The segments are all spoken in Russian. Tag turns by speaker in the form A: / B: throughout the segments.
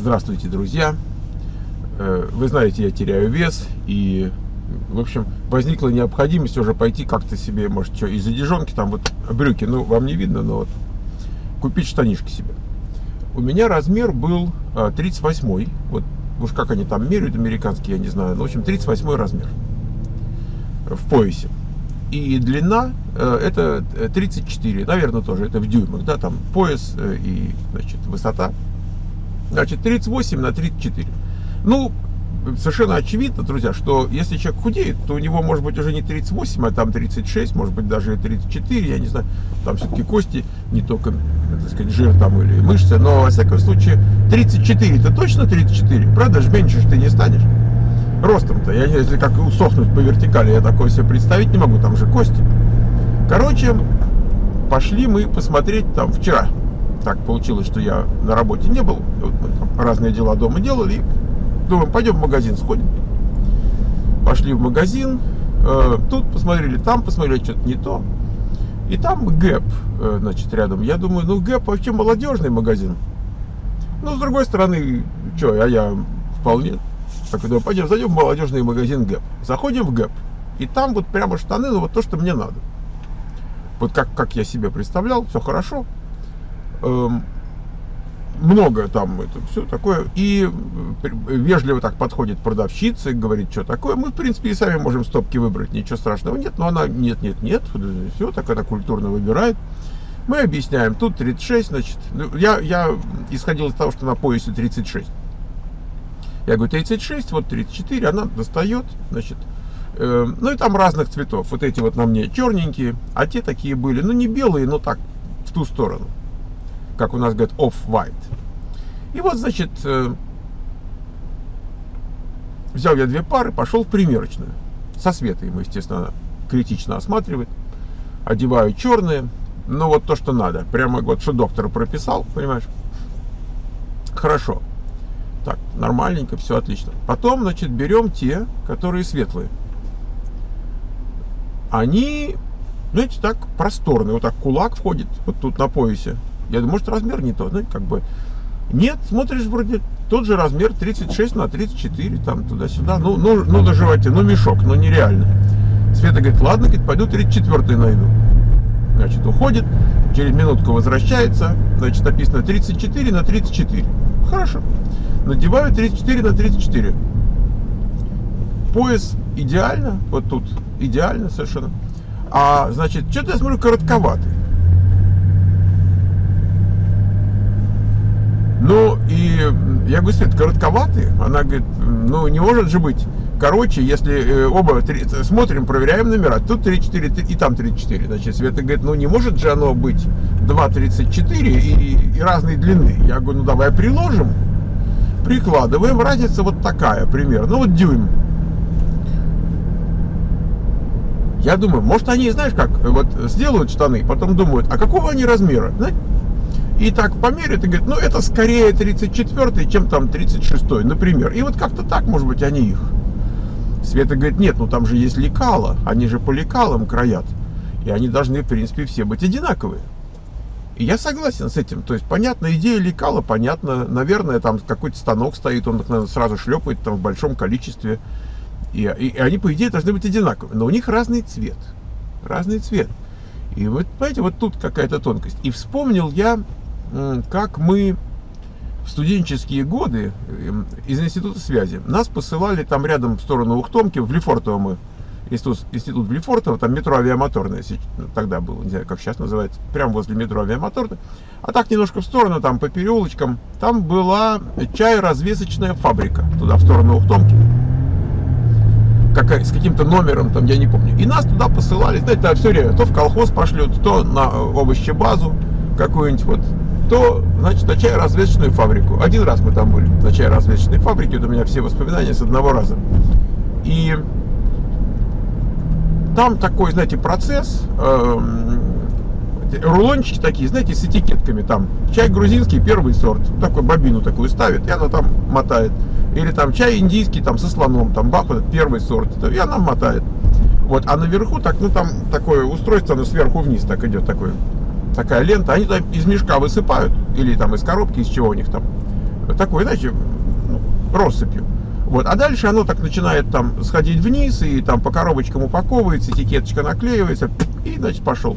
A: Здравствуйте, друзья! Э, вы знаете, я теряю вес, и, в общем, возникла необходимость уже пойти как-то себе, может, что, из одежонки, там вот брюки, ну, вам не видно, но вот, купить штанишки себе. У меня размер был 38 а, вот уж как они там меряют, американские, я не знаю, но, в общем, 38 размер в поясе. И длина э, это 34, наверное, тоже, это в дюймах, да, там пояс э, и, значит, высота Значит, 38 на 34. Ну, совершенно очевидно, друзья, что если человек худеет, то у него может быть уже не 38, а там 36, может быть даже 34, я не знаю. Там все-таки кости, не только, так сказать, жир там или мышцы, но, во всяком случае, 34, это точно 34? Правда же, меньше же ты не станешь. Ростом-то, я, если как усохнуть по вертикали, я такое себе представить не могу, там же кости. Короче, пошли мы посмотреть там вчера, так получилось, что я на работе не был. Разные дела дома делали. Думаем, пойдем в магазин сходим. Пошли в магазин. Э, тут посмотрели, там посмотрели, что-то не то. И там ГЭП, э, значит, рядом. Я думаю, ну ГЭП вообще молодежный магазин. Ну, с другой стороны, что, а я вполне... Так, думаю, пойдем, зайдем в молодежный магазин ГЭП. Заходим в ГЭП. И там вот прямо штаны, ну вот то, что мне надо. Вот как, как я себе представлял, все хорошо много там это все такое. И э, вежливо так подходит продавщица и говорит, что такое. Мы, в принципе, и сами можем стопки выбрать, ничего страшного нет. Но она нет, нет, нет, все, так это культурно выбирает. Мы объясняем, тут 36, значит, ну, я, я исходил из того, что на поясе 36. Я говорю, 36, вот 34, она достает, значит, э, ну и там разных цветов. Вот эти вот на мне черненькие, а те такие были, ну не белые, но так, в ту сторону как у нас говорят, off-white. И вот, значит, э, взял я две пары, пошел в примерочную. Со ему, естественно, критично осматривает. Одеваю черные, ну вот то, что надо. Прямо вот, что доктор прописал, понимаешь? Хорошо. Так, нормальненько, все отлично. Потом, значит, берем те, которые светлые. Они, знаете, так просторные. Вот так кулак входит, вот тут на поясе. Я думаю, может размер не тот, ну, как бы. Нет, смотришь, вроде тот же размер 36 на 34, там туда-сюда. Ну, ну, ну доживайте, ну мешок, ну нереально. Света говорит, ладно, говорит, пойду 34 найду. Значит, уходит, через минутку возвращается, значит, написано 34 на 34. Хорошо. Надеваю 34 на 34. Пояс идеально, вот тут идеально совершенно. А, значит, что-то я смотрю коротковатый. Ну, и я говорю, Свет, коротковатые. Она говорит, ну, не может же быть. Короче, если э, оба 3, смотрим, проверяем номера, тут 34 и там 34. Значит, Света говорит, ну, не может же оно быть 2,34 и, и разной длины. Я говорю, ну, давай приложим. Прикладываем, разница вот такая примерно, ну, вот дюйм. Я думаю, может они, знаешь как, вот сделают штаны, потом думают, а какого они размера? Знаете, и так померяют и говорят, ну это скорее 34 чем там 36 например. И вот как-то так, может быть, они их. Света говорит, нет, ну там же есть лекала, они же по лекалам краят. И они должны, в принципе, все быть одинаковые. И я согласен с этим. То есть, понятно, идея лекала, понятно. Наверное, там какой-то станок стоит, он их наверное, сразу шлепает там в большом количестве. И, и, и они, по идее, должны быть одинаковые. Но у них разный цвет. Разный цвет. И вот, понимаете, вот тут какая-то тонкость. И вспомнил я как мы в студенческие годы эм, из института связи нас посылали там рядом в сторону Ухтомки, в Лефортово мы, институт, институт Лефортово, там метро авиамоторное ну, тогда было, не знаю, как сейчас называется, прямо возле метро авиамоторное. А так немножко в сторону, там по переулочкам, там была чай-развесочная фабрика, туда, в сторону Ухтомки. Как, с каким-то номером, там, я не помню. И нас туда посылали, знаете, все время, то в колхоз пошлют, то на овощебазу какую-нибудь вот то, значит, на чай-развесочную фабрику. Один раз мы там были, на чай-развесочной фабрике, вот у меня все воспоминания с одного раза. И там такой, знаете, процесс, э, рулончики такие, знаете, с этикетками, там, чай грузинский, первый сорт, такой бобину такую ставит, и она там мотает. Или там чай индийский, там, со слоном, там, бах, вот первый сорт, и она мотает. Вот, а наверху, так, ну, там такое устройство, оно сверху вниз так идет, такое такая лента, они там из мешка высыпают, или там из коробки, из чего у них там, такой, знаете, ну, россыпью. Вот. А дальше оно так начинает там сходить вниз, и там по коробочкам упаковывается, этикеточка наклеивается, и, значит, пошел.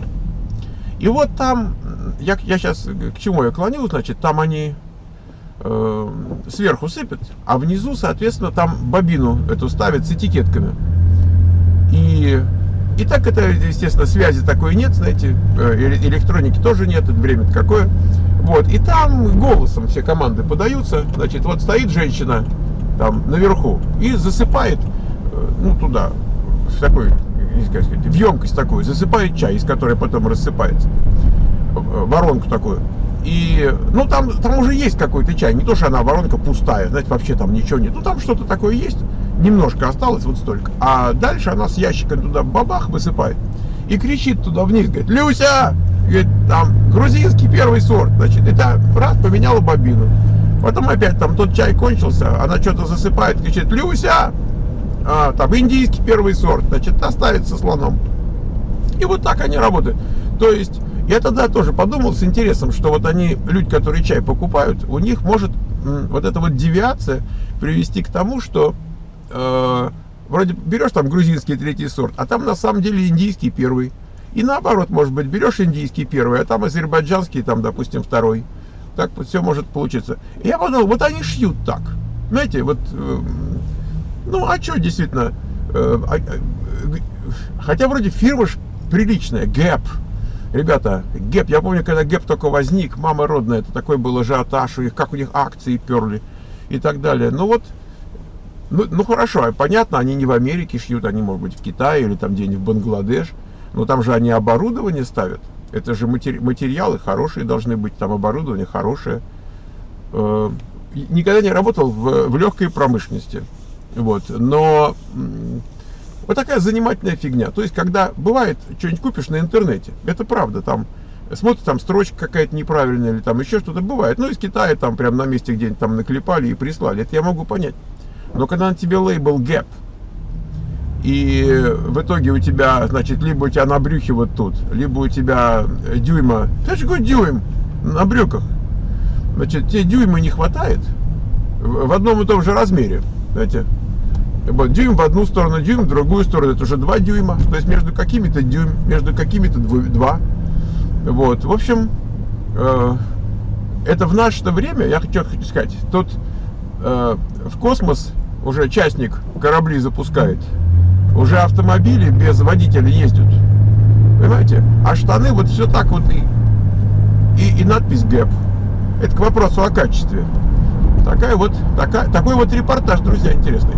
A: И вот там, я, я сейчас к чему я клоню, значит, там они э, сверху сыпят, а внизу, соответственно, там бобину эту ставят с этикетками. И, и так это, естественно, связи такой нет, знаете, э, электроники тоже нет, это время какое. Вот, и там голосом все команды подаются, значит, вот стоит женщина там наверху и засыпает, э, ну, туда, в такой, как сказать, в емкость такую, засыпает чай, из которой потом рассыпается, воронку такую. И, ну, там, там уже есть какой-то чай. Не то, что она воронка пустая, знаете, вообще там ничего нет. Ну, там что-то такое есть. Немножко осталось, вот столько. А дальше она с ящиком туда бабах высыпает. И кричит туда вниз, говорит, Люся! Говорит, там, грузинский первый сорт. Значит, и там, раз, поменяла бобину. Потом опять там тот чай кончился, она что-то засыпает, кричит, Люся! А, там, индийский первый сорт. Значит, оставит со слоном. И вот так они работают. То есть я тогда тоже подумал с интересом, что вот они, люди, которые чай покупают, у них может вот эта вот девиация привести к тому, что э, вроде берешь там грузинский третий сорт, а там на самом деле индийский первый. И наоборот, может быть, берешь индийский первый, а там азербайджанский, там, допустим, второй. Так все может получиться. И я подумал, вот они шьют так. Знаете, вот, э, ну, а что действительно, э, а, э, хотя вроде фирма ж приличная, Gap, Ребята, ГЭП, я помню, когда ГЭП только возник, мама родная, это такой был ажиотаж, у них, как у них акции перли и так далее. Ну вот, ну, ну хорошо, понятно, они не в Америке шьют, они, может быть, в Китае или там где-нибудь в Бангладеш, но там же они оборудование ставят. Это же матери материалы хорошие должны быть, там оборудование хорошее. Э, никогда не работал в, в легкой промышленности. Вот, но вот такая занимательная фигня. То есть, когда бывает, что-нибудь купишь на интернете, это правда, там, смотришь, там строчка какая-то неправильная, или там еще что-то бывает. Ну, из Китая там прям на месте где-нибудь там наклепали и прислали. Это я могу понять. Но когда на тебе лейбл Gap, и в итоге у тебя, значит, либо у тебя на брюхе вот тут, либо у тебя дюйма, ты же какой дюйм на брюках, значит, тебе дюйма не хватает в одном и том же размере, знаете, дюйм в одну сторону, дюйм в другую сторону, это уже 2 дюйма, то есть между какими-то дюйм, между какими-то 2. Вот, в общем, э, это в наше время, я хочу сказать, тут э, в космос уже частник корабли запускает, уже автомобили без водителя ездят, понимаете? А штаны вот все так вот и, и, и надпись ГЭП. Это к вопросу о качестве. Такая вот, такая, такой вот репортаж, друзья, интересный.